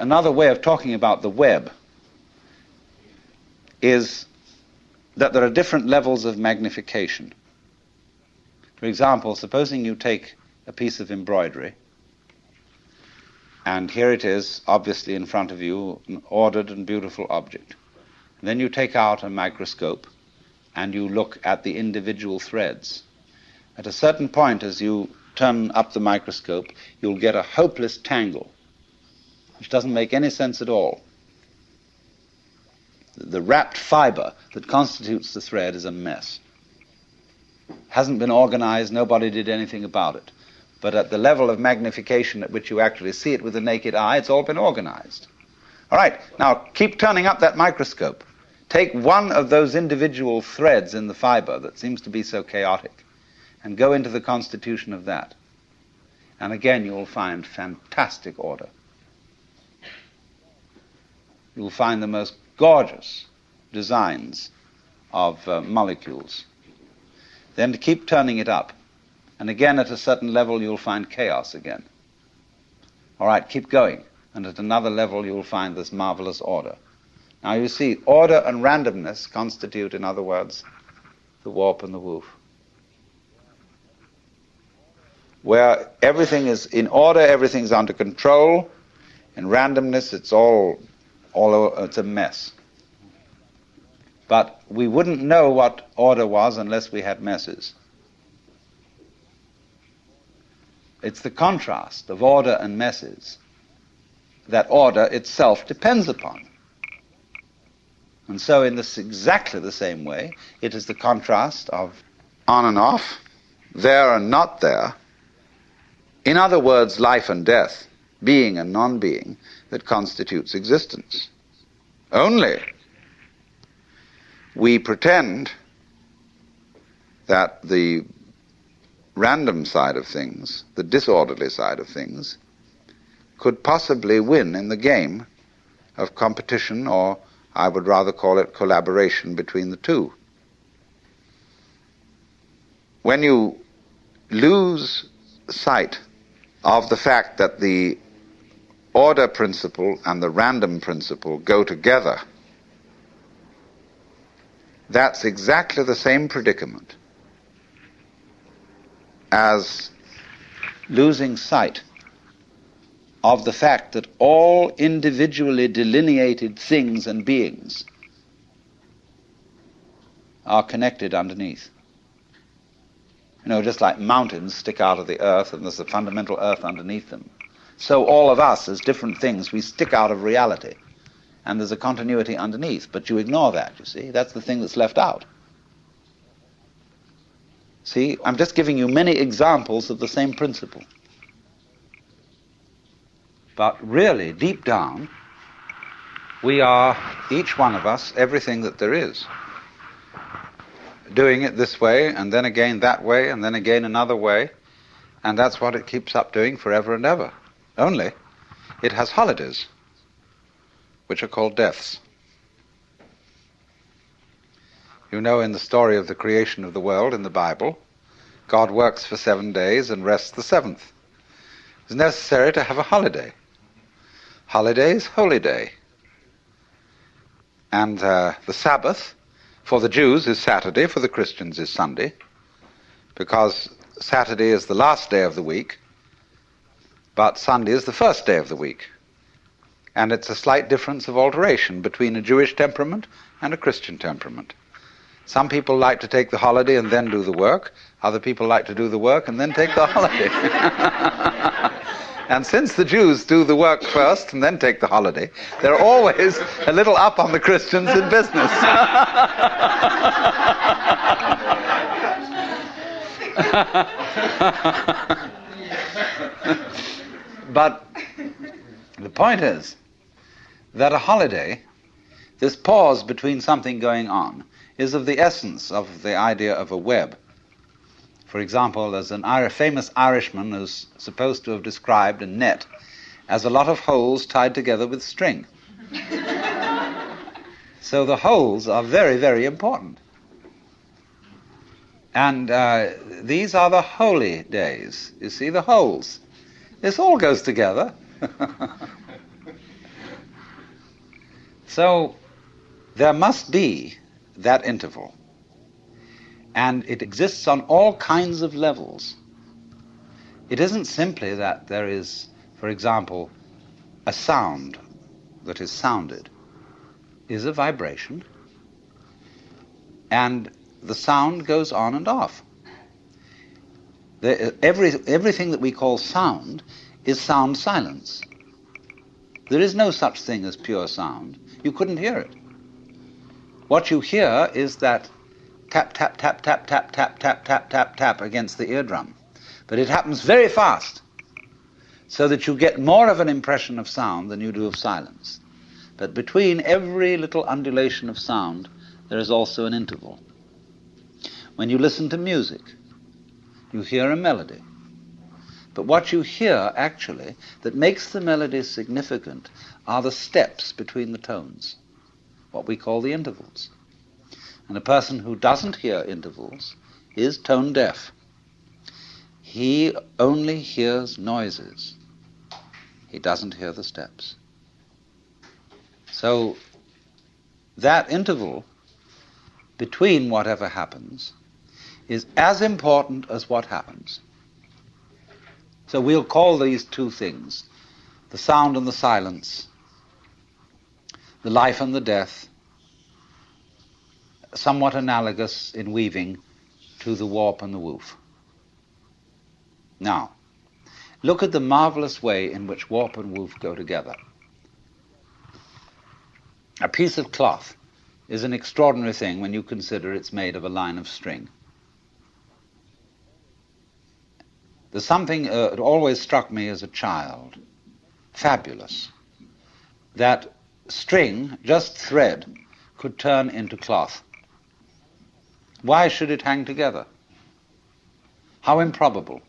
another way of talking about the web is that there are different levels of magnification. For example, supposing you take a piece of embroidery, and here it is, obviously in front of you, an ordered and beautiful object. And then you take out a microscope and you look at the individual threads. At a certain point, as you turn up the microscope, you'll get a hopeless tangle, which doesn't make any sense at all. The wrapped fiber that constitutes the thread is a mess. Hasn't been organized, nobody did anything about it. But at the level of magnification at which you actually see it with the naked eye, it's all been organized. All right, now keep turning up that microscope. Take one of those individual threads in the fiber that seems to be so chaotic and go into the constitution of that. And again, you will find fantastic order. You will find the most gorgeous designs of uh, molecules. Then to keep turning it up. And again, at a certain level, you'll find chaos again. All right, keep going. And at another level, you'll find this marvelous order. Now you see, order and randomness constitute, in other words, the warp and the woof. Where everything is in order, everything's under control. In randomness, it's all, all it's a mess. But we wouldn't know what order was unless we had messes. It's the contrast of order and messes that order itself depends upon. And so, in this exactly the same way, it is the contrast of on and off, there and not there. In other words, life and death, being and non being, that constitutes existence. Only we pretend that the random side of things, the disorderly side of things, could possibly win in the game of competition or I would rather call it collaboration between the two. When you lose sight of the fact that the order principle and the random principle go together, that's exactly the same predicament as losing sight of the fact that all individually delineated things and beings are connected underneath. You know, just like mountains stick out of the earth and there's a fundamental earth underneath them. So all of us, as different things, we stick out of reality. And there's a continuity underneath. But you ignore that, you see. That's the thing that's left out. See, I'm just giving you many examples of the same principle. But really, deep down, we are, each one of us, everything that there is. Doing it this way, and then again that way, and then again another way. And that's what it keeps up doing forever and ever. Only, it has holidays, which are called deaths. You know, in the story of the creation of the world in the Bible, God works for seven days and rests the seventh. It's necessary to have a holiday holidays, holy day. And uh, the Sabbath for the Jews is Saturday, for the Christians is Sunday, because Saturday is the last day of the week, but Sunday is the first day of the week. And it's a slight difference of alteration between a Jewish temperament and a Christian temperament. Some people like to take the holiday and then do the work. Other people like to do the work and then take the holiday. And since the Jews do the work first and then take the holiday, they're always a little up on the Christians in business. but the point is that a holiday, this pause between something going on, is of the essence of the idea of a web. For example, there's an Irish, famous Irishman who's supposed to have described a net as a lot of holes tied together with string. so the holes are very, very important. And uh, these are the holy days. You see, the holes. This all goes together. So there must be that interval. And it exists on all kinds of levels. It isn't simply that there is, for example, a sound that is sounded is a vibration, and the sound goes on and off. Every, everything that we call sound is sound silence. There is no such thing as pure sound. You couldn't hear it. What you hear is that tap, tap, tap, tap, tap, tap, tap, tap, tap, tap against the eardrum. But it happens very fast, so that you get more of an impression of sound than you do of silence. But between every little undulation of sound, there is also an interval. When you listen to music, you hear a melody. But what you hear, actually, that makes the melody significant are the steps between the tones, what we call the intervals. And a person who doesn't hear intervals is tone deaf. He only hears noises. He doesn't hear the steps. So that interval between whatever happens is as important as what happens. So we'll call these two things the sound and the silence, the life and the death, somewhat analogous in weaving to the warp and the woof. Now, look at the marvelous way in which warp and woof go together. A piece of cloth is an extraordinary thing when you consider it's made of a line of string. There's something uh, that always struck me as a child, fabulous, that string, just thread, could turn into cloth. Why should it hang together? How improbable.